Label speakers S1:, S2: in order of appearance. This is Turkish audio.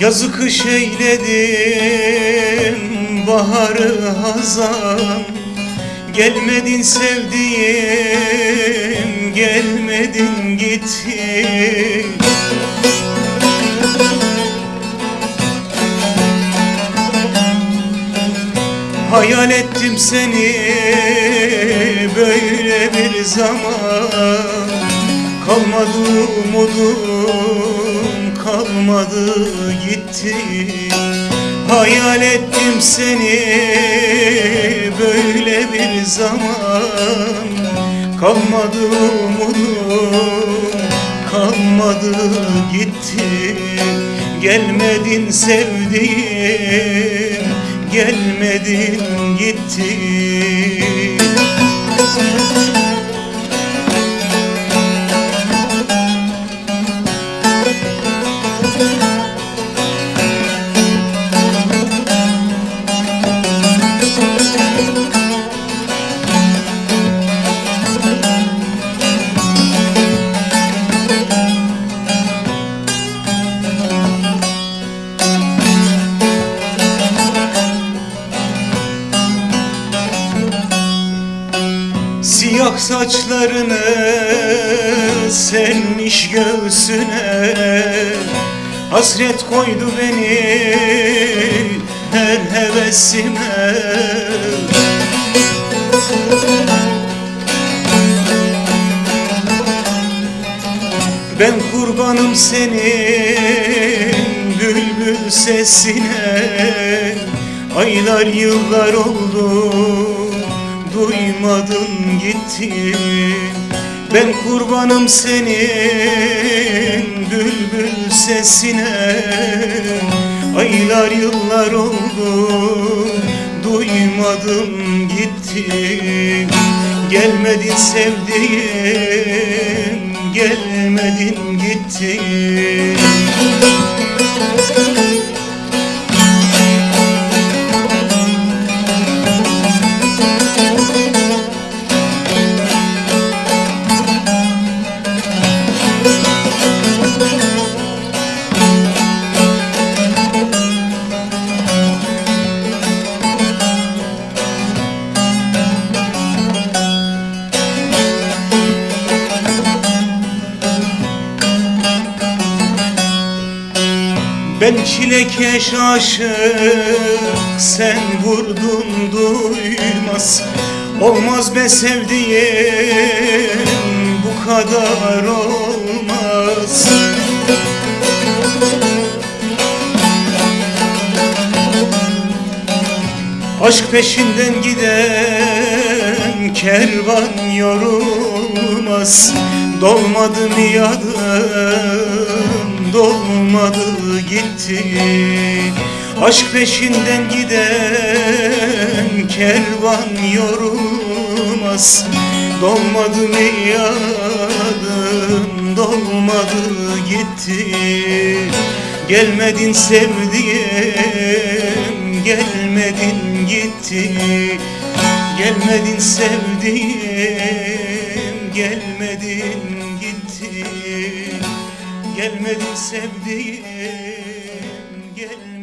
S1: Yazı kış eyledim baharı hazan. Gelmedin sevdiğim gelmedin gittin. Hayal ettim seni böyle bir zaman. Kalmadı umudum kalmadı gitti. Hayal ettim seni böyle bir zaman. Kalmadı umudum kalmadı gitti. Gelmedin sevdiğim gelmedin gittin Siyah saçlarını sermiş göğsüne. Hasret koydu beni her hevesime. Ben kurbanım senin bülbül sesine. Aylar yıllar oldu duymadın gitti. Ben kurbanım senin bülbül sesine. Aylar yıllar oldu duymadım gitti. Gelmedin sevdiğim gelmedin gittin Ben çilekeş aşık sen vurdun duymaz. Olmaz be sevdiğim bu kadar olmaz. Aşk peşinden giden kervan yorulmaz. Dolmadı mı yadım dolmadı gitti. Aşk peşinden giden kervan yorulmaz. Dolmadı mı yadım dolmadı gitti. Gelmedin sevdiğim gelmedin gitti. Gelmedin sevdiğim gelmedin gitti Gelmedin sevdiğim gelmedin